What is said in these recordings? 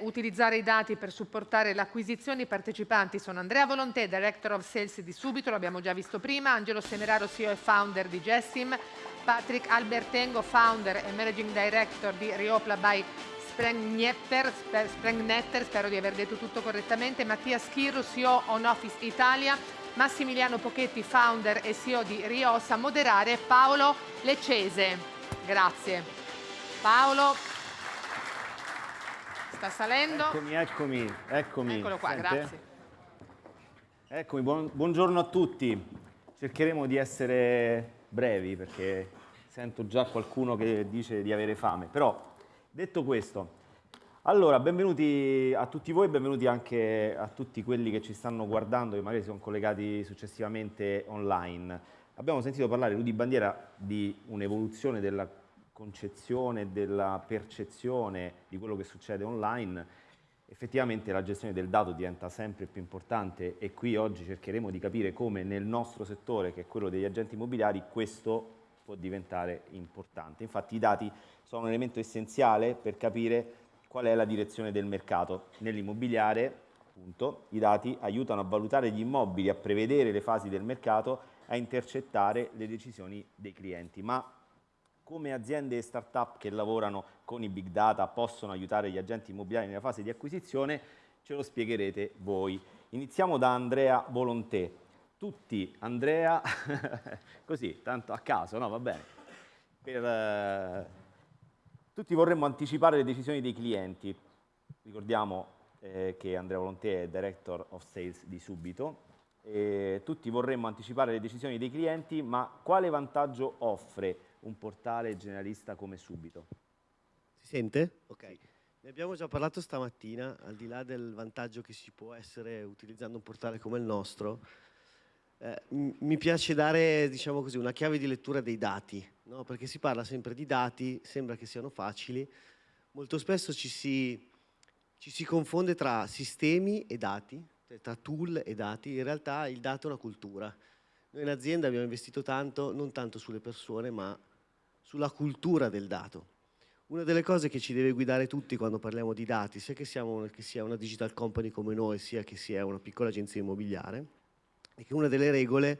utilizzare i dati per supportare l'acquisizione. I partecipanti sono Andrea Volontè, Director of Sales di Subito, l'abbiamo già visto prima, Angelo Semeraro, CEO e Founder di Jessim, Patrick Albertengo, Founder e Managing Director di Riopla by Sprengnetter, Sprengnetter, spero di aver detto tutto correttamente, Mattia Schirru, CEO On Office Italia, Massimiliano Pochetti, Founder e CEO di Riosa, moderare Paolo Leccese. Grazie. Paolo, sta salendo. Eccomi, eccomi, eccomi. Eccolo qua, Sente? grazie. Eccomi, buon- buongiorno a tutti. Cercheremo di essere brevi perché sento già qualcuno che dice di avere fame. Però, detto questo, allora, benvenuti a tutti voi, benvenuti anche a tutti quelli che ci stanno guardando, che magari si sono collegati successivamente online. Abbiamo sentito parlare, Rudy Bandiera, di un'evoluzione della concezione, della percezione di quello che succede online. Effettivamente la gestione del dato diventa sempre più importante e qui oggi cercheremo di capire come nel nostro settore, che è quello degli agenti immobiliari, questo può diventare importante. Infatti i dati sono un elemento essenziale per capire qual è la direzione del mercato. Nell'immobiliare, appunto, i dati aiutano a valutare gli immobili, a prevedere le fasi del mercato, a intercettare le decisioni dei clienti. Ma come aziende e start-up che lavorano con i big data possono aiutare gli agenti immobiliari nella fase di acquisizione, ce lo spiegherete voi. Iniziamo da Andrea Volontè. Tutti, Andrea, così, tanto a caso, no? Va bene. Per, eh, tutti vorremmo anticipare le decisioni dei clienti. Ricordiamo eh, che Andrea Volontè è Director of Sales di Subito. Tutti vorremmo anticipare le decisioni dei clienti, ma quale vantaggio offre un portale generalista come Subito? Si sente? Ok. Ne abbiamo già parlato stamattina, al di là del vantaggio che si può essere utilizzando un portale come il nostro, eh, mi piace dare, diciamo così, una chiave di lettura dei dati, no? perché si parla sempre di dati, sembra che siano facili, molto spesso ci si, ci si confonde tra sistemi e dati, cioè tra tool e dati, in realtà il dato è una cultura. Noi in azienda abbiamo investito tanto, non tanto sulle persone, ma sulla cultura del dato. Una delle cose che ci deve guidare tutti quando parliamo di dati, sia che, siamo, che sia una digital company come noi, sia che sia una piccola agenzia immobiliare, è che una delle regole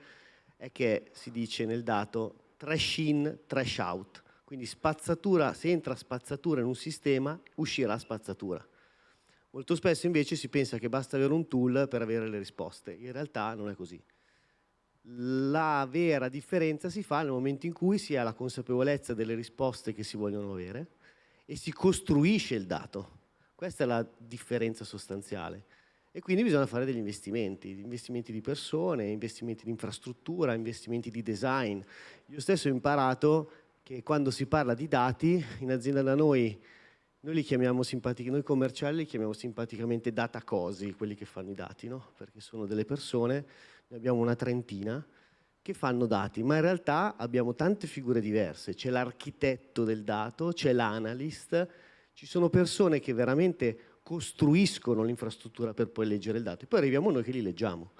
è che si dice nel dato trash in, trash out. Quindi spazzatura, se entra spazzatura in un sistema, uscirà spazzatura. Molto spesso invece si pensa che basta avere un tool per avere le risposte. In realtà non è così. La vera differenza si fa nel momento in cui si ha la consapevolezza delle risposte che si vogliono avere e si costruisce il dato. Questa è la differenza sostanziale. E quindi bisogna fare degli investimenti, investimenti di persone, investimenti di infrastruttura, investimenti di design. Io stesso ho imparato che quando si parla di dati, in azienda da noi, noi li chiamiamo noi commerciali li chiamiamo simpaticamente data cosi, quelli che fanno i dati, no? Perché sono delle persone, ne abbiamo una trentina, che fanno dati, ma in realtà abbiamo tante figure diverse. C'è l'architetto del dato, c'è l'analyst, ci sono persone che veramente costruiscono l'infrastruttura per poi leggere il dato e poi arriviamo noi che li leggiamo.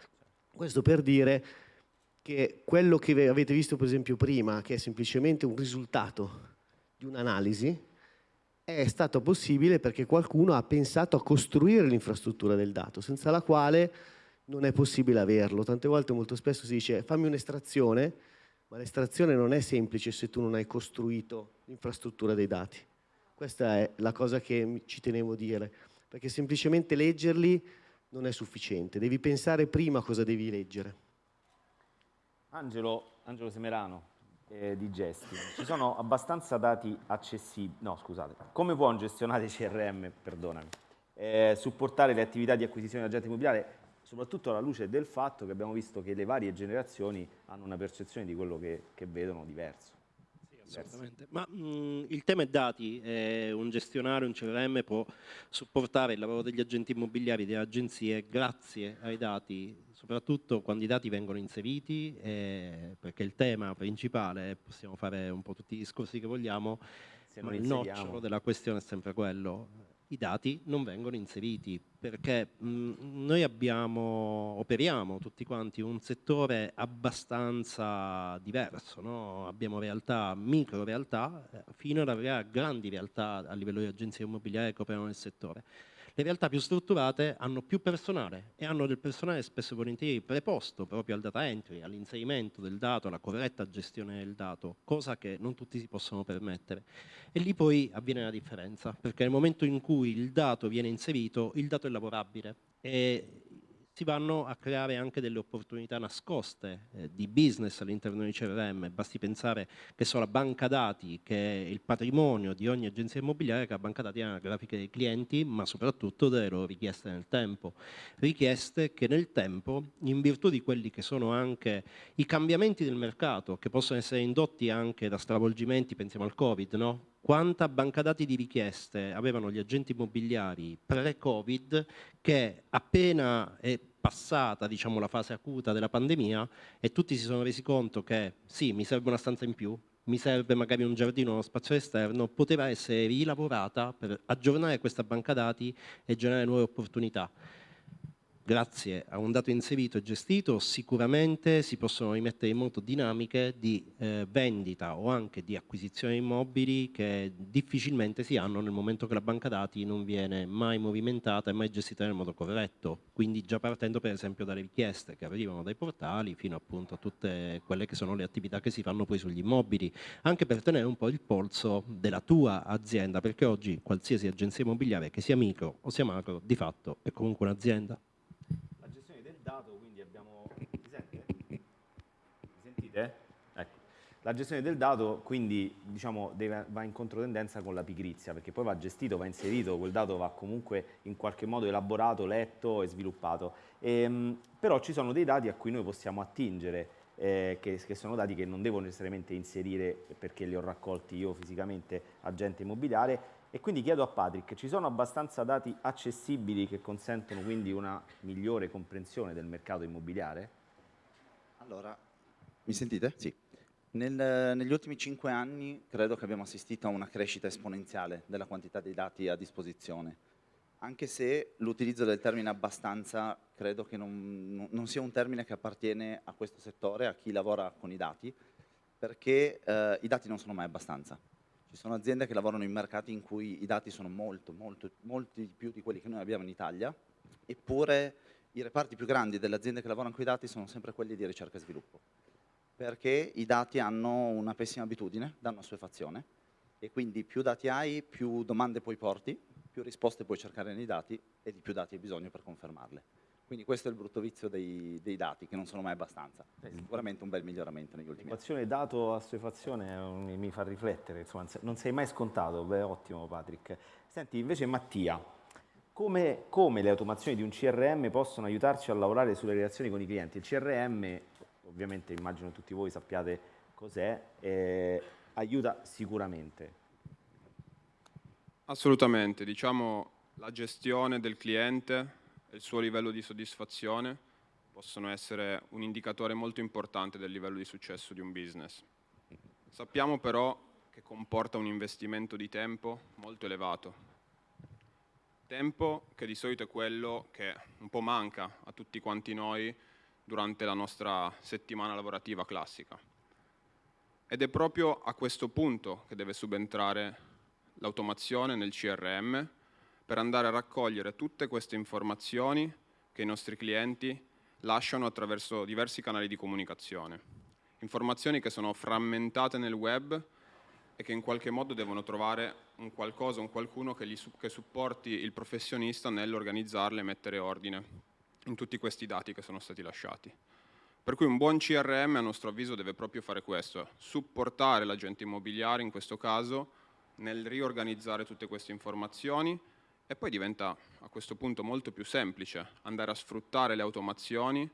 Questo per dire che quello che avete visto per esempio prima, che è semplicemente un risultato di un'analisi, è stato possibile perché qualcuno ha pensato a costruire l'infrastruttura del dato, senza la quale non è possibile averlo. Tante volte, molto spesso si dice fammi un'estrazione, ma l'estrazione non è semplice se tu non hai costruito l'infrastruttura dei dati. Questa è la cosa che ci tenevo a dire, perché semplicemente leggerli non è sufficiente, devi pensare prima cosa devi leggere. Angelo, Angelo Semerano eh, di Gesti, ci sono abbastanza dati accessibili, no scusate, come può un gestionale CRM, perdonami, eh, supportare le attività di acquisizione di agente immobiliare, soprattutto alla luce del fatto che abbiamo visto che le varie generazioni hanno una percezione di quello che, che vedono diverso. Assolutamente. Ma mh, il tema è dati, eh, un gestionale, un CRM può supportare il lavoro degli agenti immobiliari, delle agenzie, grazie ai dati, soprattutto quando i dati vengono inseriti, eh, perché il tema principale, possiamo fare un po' tutti i discorsi che vogliamo, ma il nocciolo della questione è sempre quello. I dati non vengono inseriti perché mh, noi abbiamo, operiamo tutti quanti un settore abbastanza diverso, no? abbiamo realtà, micro realtà, eh, fino ad arrivare a grandi realtà a livello di agenzie immobiliari che operano nel settore. Le realtà più strutturate hanno più personale e hanno del personale spesso e volentieri preposto proprio al data entry, all'inserimento del dato, alla corretta gestione del dato, cosa che non tutti si possono permettere. E lì poi avviene la differenza, perché nel momento in cui il dato viene inserito, il dato è lavorabile e si vanno a creare anche delle opportunità nascoste eh, di business all'interno di CRM. Basti pensare che so la banca dati, che è il patrimonio di ogni agenzia immobiliare, che la banca dati ha la grafica dei clienti, ma soprattutto delle loro richieste nel tempo. Richieste che nel tempo, in virtù di quelli che sono anche i cambiamenti del mercato, che possono essere indotti anche da stravolgimenti, pensiamo al Covid, no? Quanta banca dati di richieste avevano gli agenti immobiliari pre-Covid che appena è passata diciamo, la fase acuta della pandemia e tutti si sono resi conto che sì, mi serve una stanza in più, mi serve magari un giardino, uno spazio esterno, poteva essere rilavorata per aggiornare questa banca dati e generare nuove opportunità grazie a un dato inserito e gestito sicuramente si possono rimettere in moto dinamiche di eh, vendita o anche di acquisizione immobili che difficilmente si hanno nel momento che la banca dati non viene mai movimentata e mai gestita nel modo corretto. Quindi già partendo per esempio dalle richieste che arrivano dai portali fino appunto a tutte quelle che sono le attività che si fanno poi sugli immobili, anche per tenere un po' il polso della tua azienda, perché oggi qualsiasi agenzia immobiliare che sia micro o sia macro di fatto è comunque un'azienda. Sentite? Ecco. La gestione del dato quindi diciamo, deve, va in controtendenza con la pigrizia perché poi va gestito, va inserito, quel dato va comunque in qualche modo elaborato, letto e sviluppato. E, ehm, però ci sono dei dati a cui noi possiamo attingere eh, che, che, sono dati che non devo necessariamente inserire perché li ho raccolti io fisicamente agente immobiliare e quindi chiedo a Patrick, ci sono abbastanza dati accessibili che consentono quindi una migliore comprensione del mercato immobiliare? Allora, mi sentite? Sì. Nel, negli ultimi cinque anni credo che abbiamo assistito a una crescita esponenziale della quantità di dati a disposizione, anche se l'utilizzo del termine abbastanza credo che non, non, sia un termine che appartiene a questo settore, a chi lavora con i dati, perché eh, i dati non sono mai abbastanza. Ci sono aziende che lavorano in mercati in cui i dati sono molto, molto, molti più di quelli che noi abbiamo in Italia, eppure i reparti più grandi delle aziende che lavorano con i dati sono sempre quelli di ricerca e sviluppo perché i dati hanno una pessima abitudine, danno assuefazione e quindi più dati hai, più domande puoi porti, più risposte puoi cercare nei dati e di più dati hai bisogno per confermarle. Quindi questo è il brutto vizio dei, dei dati, che non sono mai abbastanza. È sicuramente un bel miglioramento negli ultimi anni. Dato assuefazione mi fa riflettere, insomma, non sei mai scontato, beh ottimo Patrick. Senti, invece Mattia, come, come le automazioni di un CRM possono aiutarci a lavorare sulle relazioni con i clienti? Il CRM ovviamente immagino tutti voi sappiate cos'è, eh, aiuta sicuramente. Assolutamente, diciamo la gestione del cliente e il suo livello di soddisfazione possono essere un indicatore molto importante del livello di successo di un business. Sappiamo però che comporta un investimento di tempo molto elevato. Tempo che di solito è quello che un po' manca a tutti quanti noi durante la nostra settimana lavorativa classica. Ed è proprio a questo punto che deve subentrare l'automazione nel CRM per andare a raccogliere tutte queste informazioni che i nostri clienti lasciano attraverso diversi canali di comunicazione. Informazioni che sono frammentate nel web e che in qualche modo devono trovare un qualcosa, un qualcuno che, gli, che supporti il professionista nell'organizzarle e mettere ordine in tutti questi dati che sono stati lasciati. Per cui un buon CRM a nostro avviso deve proprio fare questo, supportare l'agente immobiliare in questo caso nel riorganizzare tutte queste informazioni e poi diventa a questo punto molto più semplice andare a sfruttare le automazioni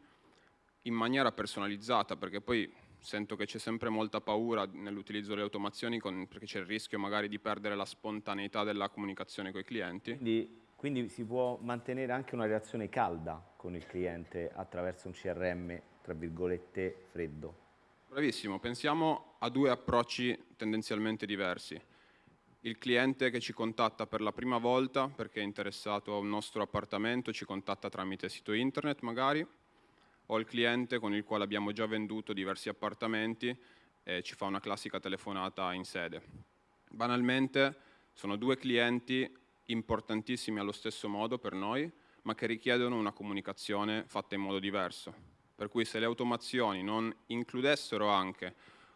in maniera personalizzata perché poi sento che c'è sempre molta paura nell'utilizzo delle automazioni con, perché c'è il rischio magari di perdere la spontaneità della comunicazione con i clienti. Quindi quindi si può mantenere anche una relazione calda con il cliente attraverso un CRM, tra virgolette, freddo. Bravissimo, pensiamo a due approcci tendenzialmente diversi. Il cliente che ci contatta per la prima volta perché è interessato a un nostro appartamento, ci contatta tramite sito internet magari, o il cliente con il quale abbiamo già venduto diversi appartamenti e ci fa una classica telefonata in sede. Banalmente sono due clienti importantissimi allo stesso modo per noi, ma che richiedono una comunicazione fatta in modo diverso. Per cui se le automazioni non includessero anche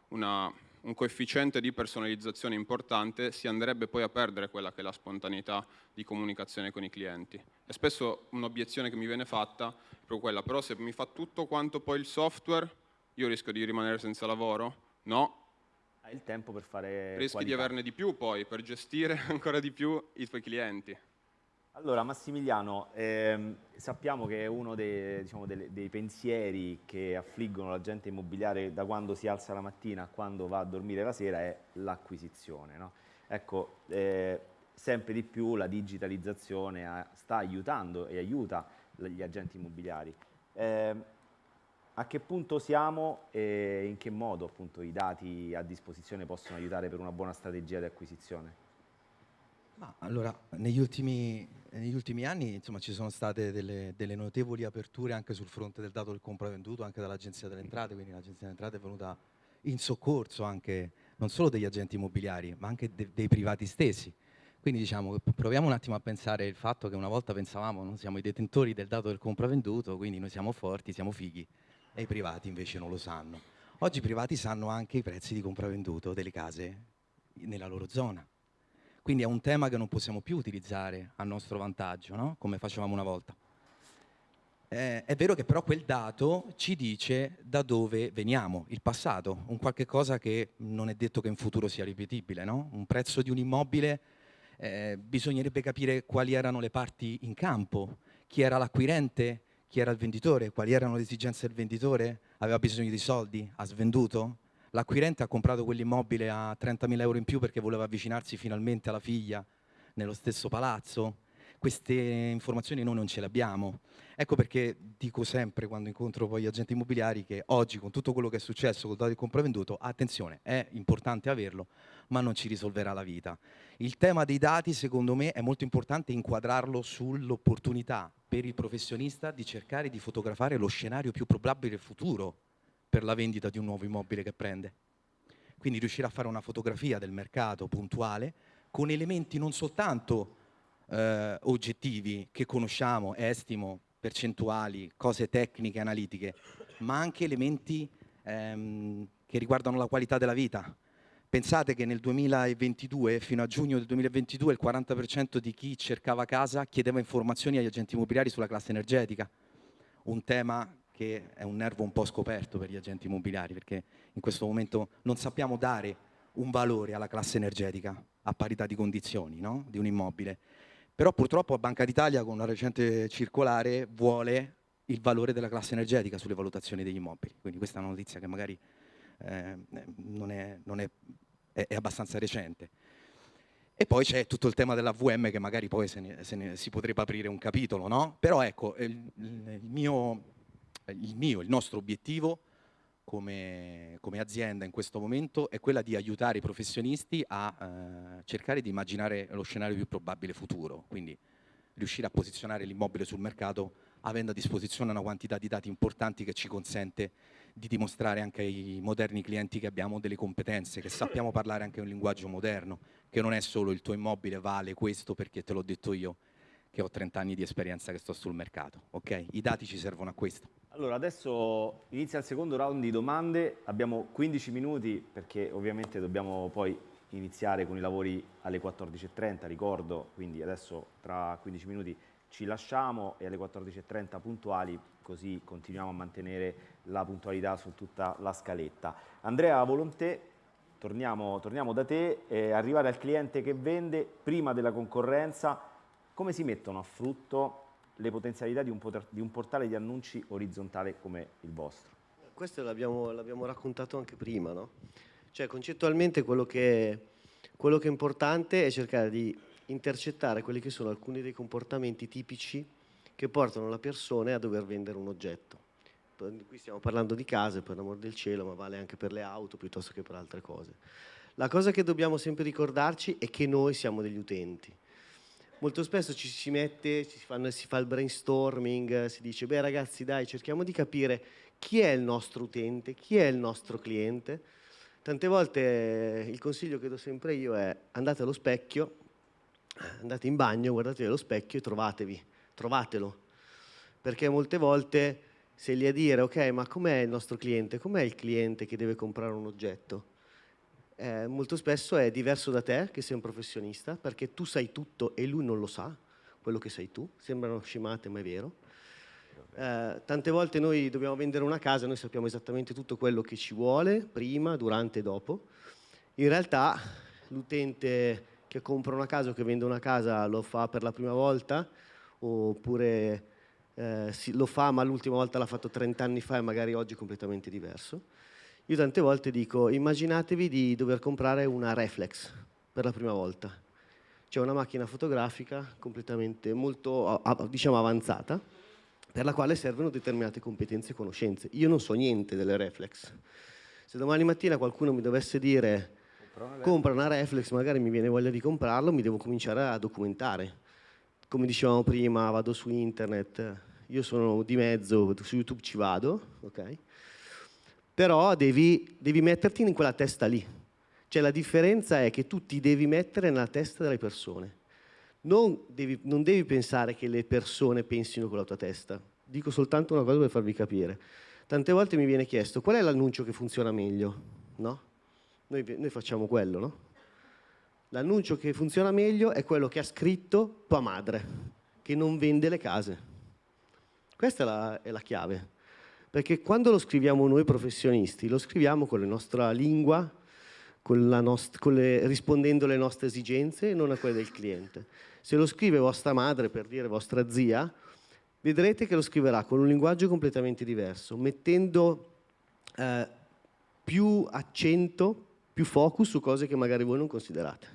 una, un coefficiente di personalizzazione importante, si andrebbe poi a perdere quella che è la spontaneità di comunicazione con i clienti. E spesso un'obiezione che mi viene fatta è proprio quella, però se mi fa tutto quanto poi il software, io rischio di rimanere senza lavoro? No, Hai il tempo per fare rischi di qualità. averne di più poi, per gestire ancora di più i tuoi clienti. Allora, Massimiliano, ehm, sappiamo che uno dei, diciamo, delle- dei pensieri che affliggono l'agente immobiliare da quando si alza la mattina a quando va a dormire la sera è l'acquisizione. no? Ecco, eh, sempre di più la digitalizzazione sta aiutando e aiuta gli agenti immobiliari. Ehm, a che punto siamo e in che modo appunto, i dati a disposizione possono aiutare per una buona strategia di acquisizione? Ma allora, negli ultimi, negli ultimi anni insomma, ci sono state delle, delle notevoli aperture anche sul fronte del dato del compravenduto, anche dall'Agenzia delle Entrate, quindi l'Agenzia delle Entrate è venuta in soccorso anche non solo degli agenti immobiliari, ma anche de- dei privati stessi. Quindi diciamo, proviamo un attimo a pensare il fatto che una volta pensavamo noi siamo i detentori del dato del compravenduto, quindi noi siamo forti, siamo fighi, e i privati invece non lo sanno. Oggi i privati sanno anche i prezzi di compravenduto delle case nella loro zona. Quindi è un tema che non possiamo più utilizzare a nostro vantaggio, no? come facevamo una volta. Eh, è vero che però quel dato ci dice da dove veniamo, il passato, un qualche cosa che non è detto che in futuro sia ripetibile. No? Un prezzo di un immobile, eh, bisognerebbe capire quali erano le parti in campo, chi era l'acquirente, chi era il venditore, quali erano le esigenze del venditore, aveva bisogno di soldi, ha svenduto, L'acquirente ha comprato quell'immobile a 30.000 euro in più perché voleva avvicinarsi finalmente alla figlia nello stesso palazzo. Queste informazioni noi non ce le abbiamo. Ecco perché dico sempre quando incontro poi gli agenti immobiliari che oggi con tutto quello che è successo col dato di compravenduto, attenzione, è importante averlo, ma non ci risolverà la vita. Il tema dei dati secondo me è molto importante inquadrarlo sull'opportunità per il professionista di cercare di fotografare lo scenario più probabile futuro per la vendita di un nuovo immobile che prende. Quindi riuscire a fare una fotografia del mercato puntuale con elementi non soltanto eh, oggettivi che conosciamo, estimo, percentuali, cose tecniche, analitiche, ma anche elementi ehm, che riguardano la qualità della vita. Pensate che nel 2022, fino a giugno del 2022, il 40% di chi cercava casa chiedeva informazioni agli agenti immobiliari sulla classe energetica, un tema che è un nervo un po' scoperto per gli agenti immobiliari, perché in questo momento non sappiamo dare un valore alla classe energetica a parità di condizioni no? di un immobile. Però purtroppo a Banca d'Italia con una recente circolare vuole il valore della classe energetica sulle valutazioni degli immobili. Quindi questa è una notizia che magari eh, non, è, non è, è, è, abbastanza recente. E poi c'è tutto il tema della VM che magari poi se ne, se ne si potrebbe aprire un capitolo, no? Però ecco, il, il mio il mio, il nostro obiettivo come, come, azienda in questo momento è quella di aiutare i professionisti a eh, cercare di immaginare lo scenario più probabile futuro, quindi riuscire a posizionare l'immobile sul mercato avendo a disposizione una quantità di dati importanti che ci consente di dimostrare anche ai moderni clienti che abbiamo delle competenze, che sappiamo parlare anche un linguaggio moderno, che non è solo il tuo immobile vale questo perché te l'ho detto io, che ho 30 anni di esperienza che sto sul mercato. Ok? I dati ci servono a questo. Allora, adesso inizia il secondo round di domande, abbiamo 15 minuti perché ovviamente dobbiamo poi iniziare con i lavori alle 14.30, ricordo, quindi adesso tra 15 minuti ci lasciamo e alle 14.30 puntuali, così continuiamo a mantenere la puntualità su tutta la scaletta. Andrea Volontè, torniamo, torniamo da te, eh, arrivare al cliente che vende prima della concorrenza, come si mettono a frutto le potenzialità di un, di un portale di annunci orizzontale come il vostro? Questo l'abbiamo, raccontato anche prima, no? Cioè concettualmente quello che, quello che è importante è cercare di intercettare quelli che sono alcuni dei comportamenti tipici che portano le persone a dover vendere un oggetto. Qui stiamo parlando di case, per l'amor del cielo, ma vale anche per le auto piuttosto che per altre cose. La cosa che dobbiamo sempre ricordarci è che noi siamo degli utenti molto spesso ci si mette, si, fanno, si fa il brainstorming, si dice, beh ragazzi dai, cerchiamo di capire chi è il nostro utente, chi è il nostro cliente. Tante volte eh, il consiglio che do sempre io è andate allo specchio, andate in bagno, guardate allo specchio e trovatevi, trovatelo. Perché molte volte sei lì a dire, ok, ma com'è il nostro cliente? Com'è il cliente che deve comprare un oggetto? Eh, molto spesso è diverso da te, che sei un professionista, perché tu sai tutto e lui non lo sa, quello che sai tu. Sembrano scimate, ma è vero. Eh, tante volte noi dobbiamo vendere una casa, noi sappiamo esattamente tutto quello che ci vuole, prima, durante e dopo. In realtà l'utente che compra una casa o che vende una casa lo fa per la prima volta, oppure eh, lo fa ma l'ultima volta l'ha fatto 30 anni fa e magari oggi è completamente diverso. Io tante volte dico, immaginatevi di dover comprare una reflex per la prima volta. C'è una macchina fotografica completamente molto diciamo, avanzata, per la quale servono determinate competenze e conoscenze. Io non so niente delle reflex. Se domani mattina qualcuno mi dovesse dire compra una reflex, magari mi viene voglia di comprarlo, mi devo cominciare a documentare. Come dicevamo prima, vado su internet, io sono di mezzo, su YouTube ci vado, ok? Però devi, devi metterti in quella testa lì. Cioè la differenza è che tu ti devi mettere nella testa delle persone. Non devi, non devi pensare che le persone pensino con la tua testa. Dico soltanto una cosa per farvi capire. Tante volte mi viene chiesto qual è l'annuncio che funziona meglio, no? Noi, noi facciamo quello, no? L'annuncio che funziona meglio è quello che ha scritto tua madre, che non vende le case. Questa è la, è la chiave. Perché quando lo scriviamo noi professionisti, lo scriviamo con la nostra lingua, con la nost- con le, rispondendo alle nostre esigenze e non a quelle del cliente. Se lo scrive vostra madre, per dire vostra zia, vedrete che lo scriverà con un linguaggio completamente diverso, mettendo eh, più accento più focus su cose che magari voi non considerate.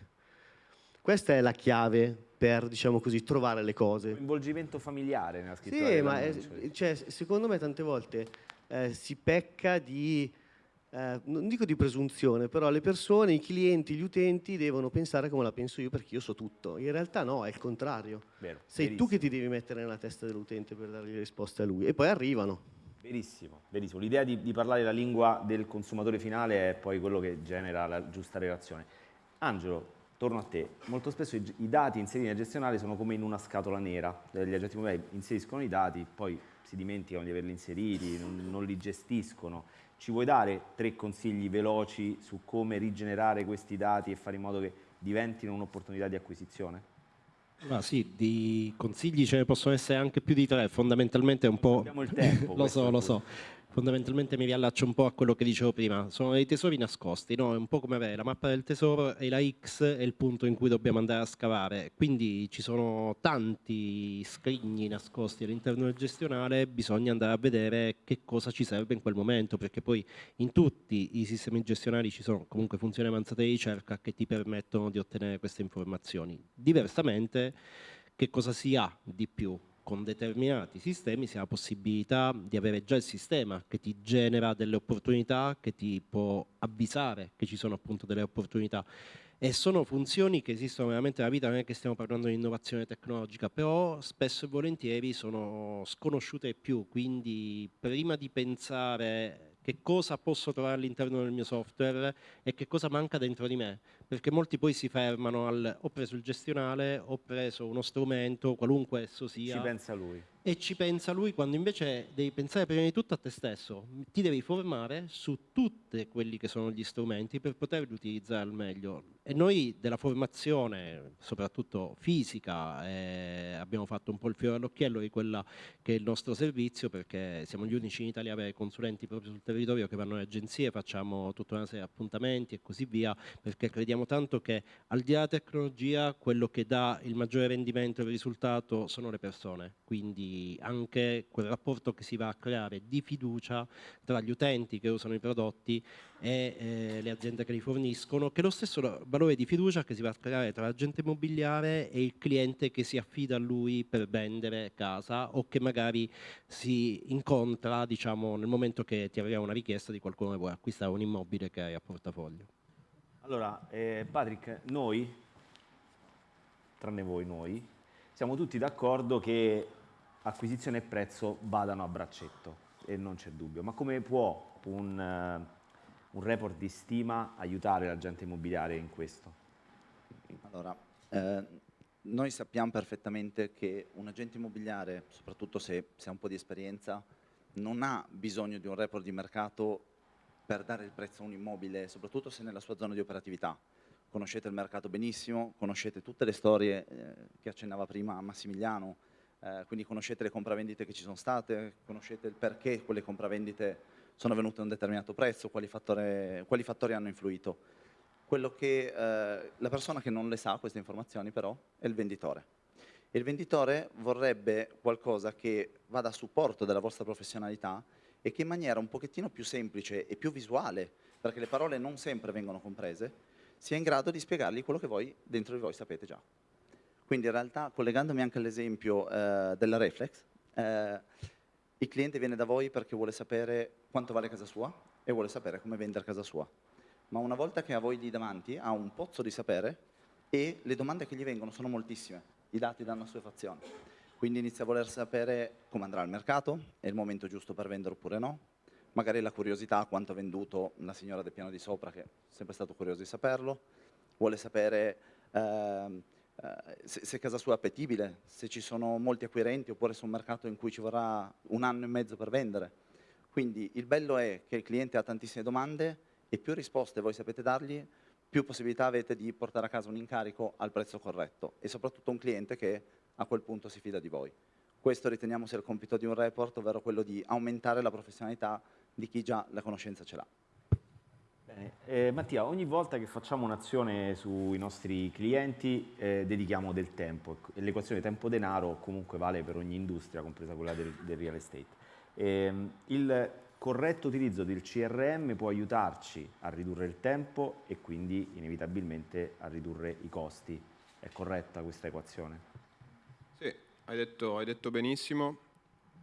Questa è la chiave per, diciamo così, trovare le cose. Coinvolgimento familiare nella scrittura. Sì, ma è, cioè, secondo me tante volte eh, si pecca di, eh, non dico di presunzione, però le persone, i clienti, gli utenti devono pensare come la penso io perché io so tutto. In realtà no, è il contrario. Vero, Sei verissimo. tu che ti devi mettere nella testa dell'utente per dargli le risposte a lui e poi arrivano. Verissimo, verissimo. L'idea di, di, parlare la lingua del consumatore finale è poi quello che genera la giusta relazione. Angelo, torno a te. Molto spesso i, i dati inseriti nel gestionale sono come in una scatola nera. Gli agenti immobiliari inseriscono i dati, poi si dimenticano di averli inseriti, non, non li gestiscono. Ci vuoi dare tre consigli veloci su come rigenerare questi dati e fare in modo che diventino un'opportunità di acquisizione? Ma sì, di consigli ce ne possono essere anche più di tre, fondamentalmente è un po'... Abbiamo il tempo. lo so, lo so. Fondamentalmente mi riallaccio un po' a quello che dicevo prima, sono dei tesori nascosti, no? è un po' come avere la mappa del tesoro e la X è il punto in cui dobbiamo andare a scavare, quindi ci sono tanti scrigni nascosti all'interno del gestionale, bisogna andare a vedere che cosa ci serve in quel momento, perché poi in tutti i sistemi gestionali ci sono comunque funzioni avanzate di ricerca che ti permettono di ottenere queste informazioni. Diversamente, che cosa si ha di più? Con determinati sistemi si ha la possibilità di avere già il sistema che ti genera delle opportunità, che ti può avvisare che ci sono appunto delle opportunità. E sono funzioni che esistono veramente nella vita, non è che stiamo parlando di innovazione tecnologica, però spesso e volentieri sono sconosciute più, quindi prima di pensare che cosa posso trovare all'interno del mio software e che cosa manca dentro di me, perché molti poi si fermano al ho preso il gestionale, ho preso uno strumento, qualunque esso sia. Ci pensa lui e ci pensa lui quando invece devi pensare prima di tutto a te stesso, ti devi formare su tutti quelli che sono gli strumenti per poterli utilizzare al meglio. E noi della formazione, soprattutto fisica, eh, abbiamo fatto un po' il fiore all'occhiello di quella che è il nostro servizio perché siamo gli unici in Italia a avere consulenti proprio sul territorio che vanno alle agenzie, facciamo tutta una serie di appuntamenti e così via, perché crediamo tanto che al di là della tecnologia quello che dà il maggiore rendimento e il risultato sono le persone. Quindi anche quel rapporto che si va a creare di fiducia tra gli utenti che usano i prodotti e eh, le aziende che li forniscono, che è lo stesso valore di fiducia che si va a creare tra l'agente immobiliare e il cliente che si affida a lui per vendere casa o che magari si incontra diciamo, nel momento che ti arriva una richiesta di qualcuno che vuole acquistare un immobile che hai a portafoglio. Allora, eh, Patrick, noi, tranne voi noi, siamo tutti d'accordo che acquisizione e prezzo vadano a braccetto e non c'è dubbio. Ma come può un, uh, un report di stima aiutare l'agente immobiliare in questo? Allora, eh, noi sappiamo perfettamente che un agente immobiliare, soprattutto se, se ha un po' di esperienza, non ha bisogno di un report di mercato per dare il prezzo a un immobile, soprattutto se nella sua zona di operatività. Conoscete il mercato benissimo, conoscete tutte le storie eh, che accennava prima Massimiliano, eh, quindi conoscete le compravendite che ci sono state, conoscete il perché quelle compravendite sono venute a un determinato prezzo, quali, fattore, quali fattori hanno influito. Che, eh, la persona che non le sa queste informazioni però è il venditore. E il venditore vorrebbe qualcosa che vada a supporto della vostra professionalità e che in maniera un pochettino più semplice e più visuale, perché le parole non sempre vengono comprese, sia in grado di spiegargli quello che voi dentro di voi sapete già. Quindi in realtà, collegandomi anche all'esempio eh, della Reflex, eh, il cliente viene da voi perché vuole sapere quanto vale casa sua e vuole sapere come vendere casa sua. Ma una volta che ha voi lì davanti, ha un pozzo di sapere e le domande che gli vengono sono moltissime, i dati danno assuefazione. Quindi inizia a voler sapere come andrà il mercato, è il momento giusto per vendere oppure no, magari la curiosità quanto ha venduto la signora del piano di sopra, che è sempre stato curioso di saperlo, vuole sapere eh, eh, se, se, casa sua è appetibile, se ci sono molti acquirenti oppure su un mercato in cui ci vorrà un anno e mezzo per vendere. Quindi il bello è che il cliente ha tantissime domande e più risposte voi sapete dargli, più possibilità avete di portare a casa un incarico al prezzo corretto e soprattutto un cliente che a quel punto si fida di voi. Questo riteniamo sia il compito di un report, ovvero quello di aumentare la professionalità di chi già la conoscenza ce l'ha. Eh, Mattia, ogni volta che facciamo un'azione sui nostri clienti eh, dedichiamo del tempo l'equazione tempo-denaro comunque vale per ogni industria, compresa quella del, del real estate. Eh, il corretto utilizzo del CRM può aiutarci a ridurre il tempo e quindi inevitabilmente a ridurre i costi. È corretta questa equazione? Sì, hai detto, hai detto benissimo.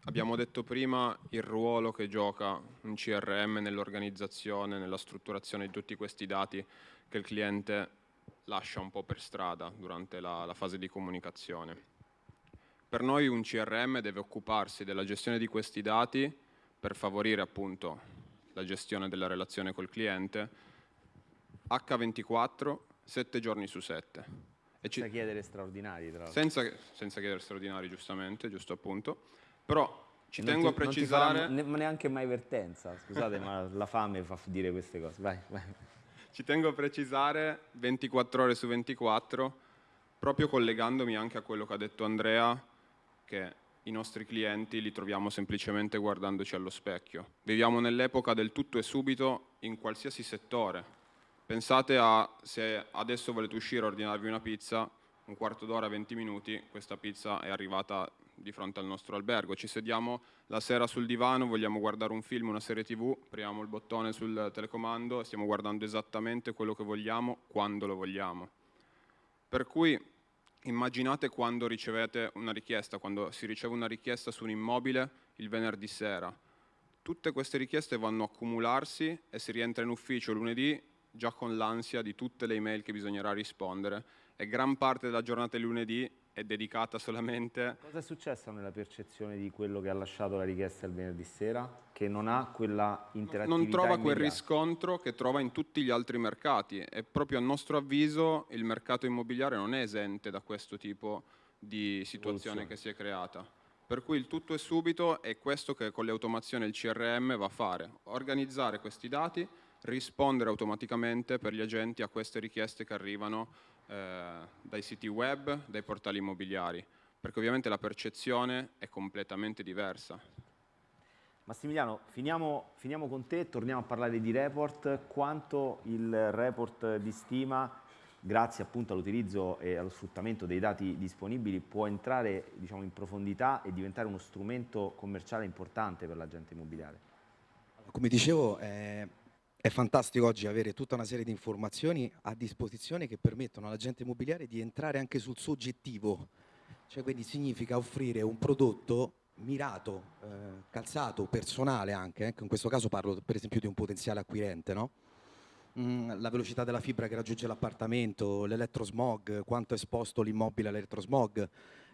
Abbiamo detto prima il ruolo che gioca un CRM nell'organizzazione, nella strutturazione di tutti questi dati che il cliente lascia un po' per strada durante la, la fase di comunicazione. Per noi un CRM deve occuparsi della gestione di questi dati per favorire appunto la gestione della relazione col cliente H24, 7 giorni su 7. E senza chiedere straordinari, tra l'altro. Senza, senza chiedere straordinari, giustamente, giusto appunto. Però ci non tengo ti, a precisare... Non ne, neanche mai vertenza, scusate, ma la fame fa dire queste cose. Vai, vai. Ci tengo a precisare 24 ore su 24, proprio collegandomi anche a quello che ha detto Andrea, che i nostri clienti li troviamo semplicemente guardandoci allo specchio. Viviamo nell'epoca del tutto e subito in qualsiasi settore. Pensate a se adesso volete uscire a ordinarvi una pizza, un quarto d'ora, 20 minuti, questa pizza è arrivata di fronte al nostro albergo. Ci sediamo la sera sul divano, vogliamo guardare un film, una serie tv, apriamo il bottone sul telecomando e stiamo guardando esattamente quello che vogliamo, quando lo vogliamo. Per cui immaginate quando ricevete una richiesta, quando si riceve una richiesta su un immobile il venerdì sera. Tutte queste richieste vanno a accumularsi e si rientra in ufficio lunedì già con l'ansia di tutte le email che bisognerà rispondere e gran parte della giornata di lunedì è dedicata solamente... Cosa è successo nella percezione di quello che ha lasciato la richiesta il venerdì sera? Che non ha quella interattività Non trova immediata. quel riscontro che trova in tutti gli altri mercati e proprio a nostro avviso il mercato immobiliare non è esente da questo tipo di situazione che si è creata. Per cui il tutto è subito e questo che con le automazioni il CRM va a fare, organizzare questi dati, rispondere automaticamente per gli agenti a queste richieste che arrivano eh, dai siti web, dai portali immobiliari, perché ovviamente la percezione è completamente diversa. Massimiliano, finiamo, finiamo con te, torniamo a parlare di report. Quanto il report di stima, grazie appunto all'utilizzo e allo sfruttamento dei dati disponibili, può entrare diciamo, in profondità e diventare uno strumento commerciale importante per l'agente immobiliare? Come dicevo, eh, è fantastico oggi avere tutta una serie di informazioni a disposizione che permettono all'agente immobiliare di entrare anche sul soggettivo, cioè quindi significa offrire un prodotto mirato, eh, calzato, personale anche, ecco, in questo caso parlo per esempio di un potenziale acquirente, no? mm, la velocità della fibra che raggiunge l'appartamento, l'elettrosmog, quanto è esposto l'immobile all'elettrosmog,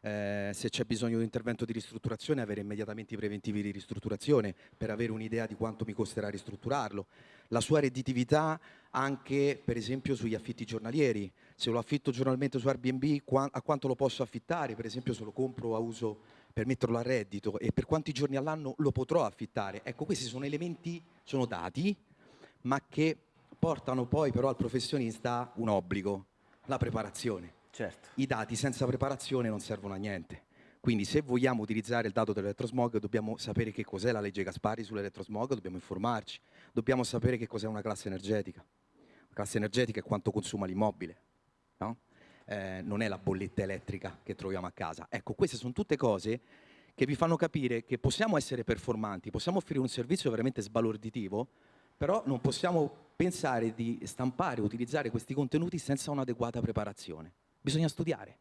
eh, se c'è bisogno di un intervento di ristrutturazione, avere immediatamente i preventivi di ristrutturazione per avere un'idea di quanto mi costerà ristrutturarlo. La sua redditività anche, per esempio, sugli affitti giornalieri. Se lo affitto giornalmente su Airbnb, a quanto lo posso affittare? Per esempio, se lo compro a uso per metterlo a reddito e per quanti giorni all'anno lo potrò affittare. Ecco, questi sono elementi, sono dati, ma che portano poi però al professionista un obbligo, la preparazione. Certo. I dati senza preparazione non servono a niente. Quindi se vogliamo utilizzare il dato dell'elettrosmog dobbiamo sapere che cos'è la legge Gaspari sull'elettrosmog, dobbiamo informarci, dobbiamo sapere che cos'è una classe energetica. La classe energetica è quanto consuma l'immobile, no? Eh, non è la bolletta elettrica che troviamo a casa. Ecco, queste sono tutte cose che vi fanno capire che possiamo essere performanti, possiamo offrire un servizio veramente sbalorditivo, però non possiamo pensare di stampare, utilizzare questi contenuti senza un'adeguata preparazione. Bisogna studiare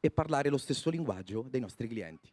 e parlare lo stesso linguaggio dei nostri clienti.